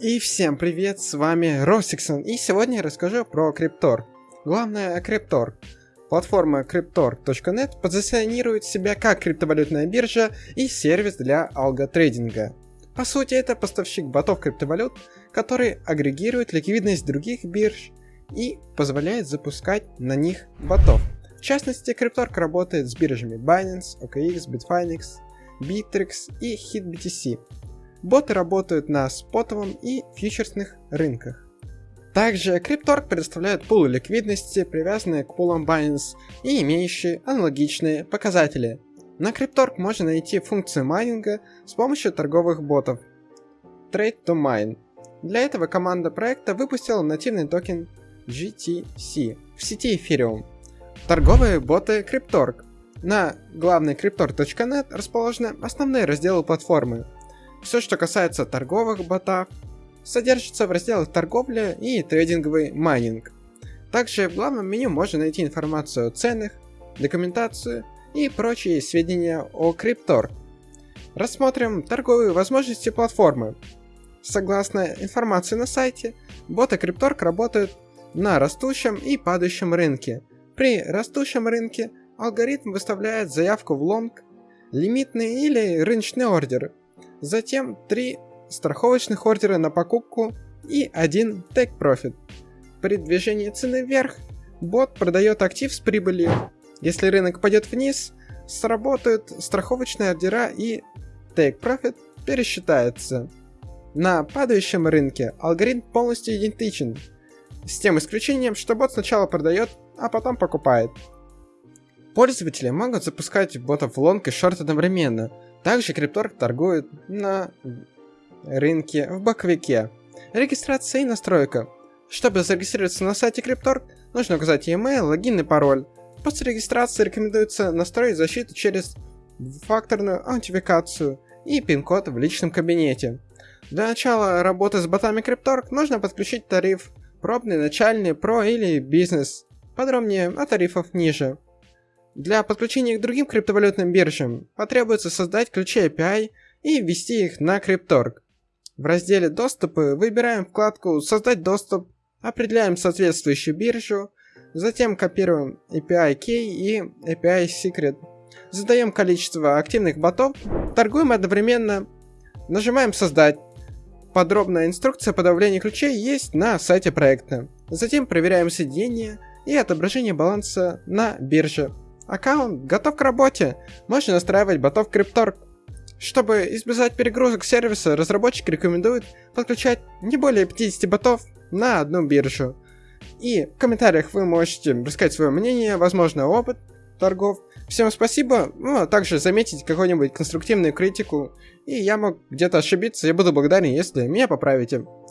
И всем привет, с вами Росиксон, и сегодня я расскажу про Криптор. Главное, Криптор. Платформа Cryptor.net позиционирует себя как криптовалютная биржа и сервис для алготрейдинга. По сути, это поставщик ботов криптовалют, который агрегирует ликвидность других бирж и позволяет запускать на них ботов. В частности, Cryptorg работает с биржами Binance, OKX, Bitfinex, Bittrex и HitBTC, Боты работают на спотовом и фьючерсных рынках. Также Cryptorg предоставляет пулы ликвидности, привязанные к пулам Binance и имеющие аналогичные показатели. На Cryptorg можно найти функцию майнинга с помощью торговых ботов. Trade to Mine. Для этого команда проекта выпустила нативный токен GTC в сети Ethereum. Торговые боты Cryptorg. На главной cryptor.net расположены основные разделы платформы, все, что касается торговых ботов, содержится в разделах торговля и трейдинговый майнинг. Также в главном меню можно найти информацию о ценах, документацию и прочие сведения о Криптор. Рассмотрим торговые возможности платформы. Согласно информации на сайте, боты Крипторг работают на растущем и падающем рынке. При растущем рынке алгоритм выставляет заявку в лонг, лимитный или рыночный ордер, Затем три страховочных ордера на покупку и один take profit. При движении цены вверх бот продает актив с прибылью. Если рынок пойдет вниз, сработают страховочные ордера и take profit пересчитается. На падающем рынке алгоритм полностью идентичен, с тем исключением, что бот сначала продает, а потом покупает. Пользователи могут запускать ботов в лонг и шорт одновременно – также Крипторг торгует на рынке в боковике. Регистрация и настройка. Чтобы зарегистрироваться на сайте Крипторг, нужно указать e-mail, логин и пароль. После регистрации рекомендуется настроить защиту через двухфакторную аутентификацию и пин-код в личном кабинете. Для начала работы с ботами Крипторг нужно подключить тариф пробный, начальный, про или бизнес. Подробнее о тарифах ниже. Для подключения к другим криптовалютным биржам потребуется создать ключи API и ввести их на Cryptorg. В разделе «Доступы» выбираем вкладку «Создать доступ», определяем соответствующую биржу, затем копируем API Key и API Secret, задаем количество активных ботов, торгуем одновременно, нажимаем «Создать». Подробная инструкция по добавлению ключей есть на сайте проекта. Затем проверяем соединение и отображение баланса на бирже. Аккаунт готов к работе. Можно настраивать ботов Cryptorg. Чтобы избежать перегрузок сервиса, разработчики рекомендуют подключать не более 50 ботов на одну биржу. И в комментариях вы можете рассказать свое мнение, возможно, опыт торгов. Всем спасибо, ну, а также заметить какую-нибудь конструктивную критику. И я мог где-то ошибиться, я буду благодарен, если меня поправите.